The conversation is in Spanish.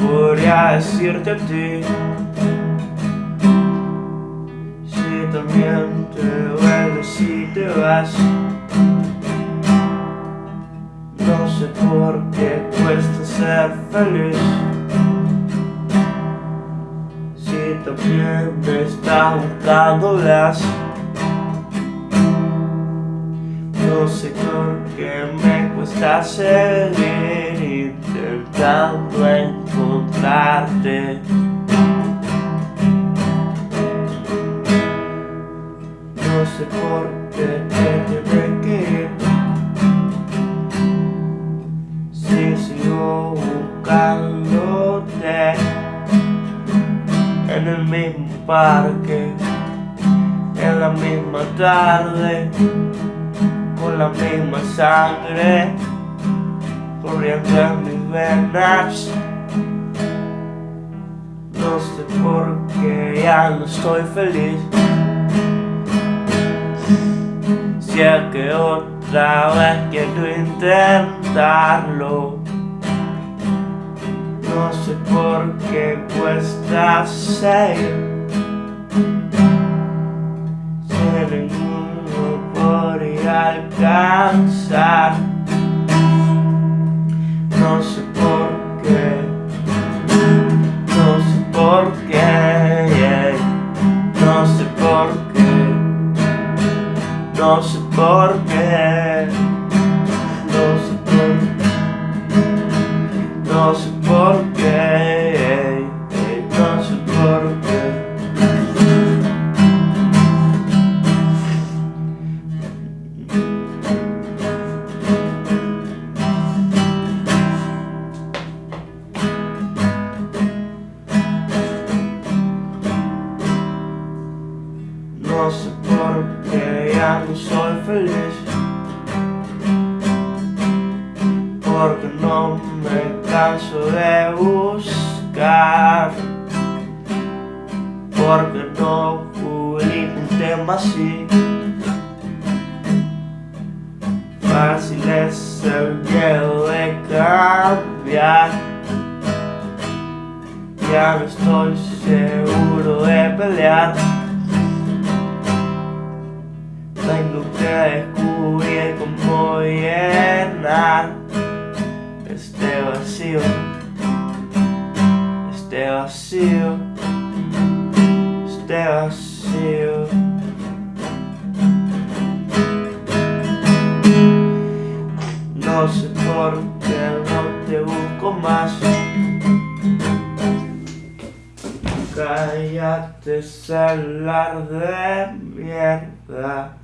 podría decirte a ti. Si también te duele si te vas. No sé por qué cuesta ser feliz. Si también me estás buscando las Sé por qué me cuesta seguir intentando encontrarte. No sé por qué te tiene que ir Si sigo buscándote En el mismo parque En la misma tarde con la misma sangre corriendo en mis venas. No sé por qué ya no estoy feliz. Es que otra vez quiero intentarlo. No sé por qué cuesta ser. Alcanzar. No sé por qué No sé por qué No sé por qué No sé por qué No sé por qué ya no soy feliz. Porque no me canso de buscar. Porque no publico un tema así. Fácil es el miedo de cambiar. Ya no estoy seguro de pelear tengo que descubrir cómo llenar este vacío, este vacío, este vacío. No sé por qué no te busco más. Cállate, celular de mierda.